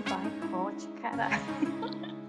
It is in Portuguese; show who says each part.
Speaker 1: de boicote, caralho.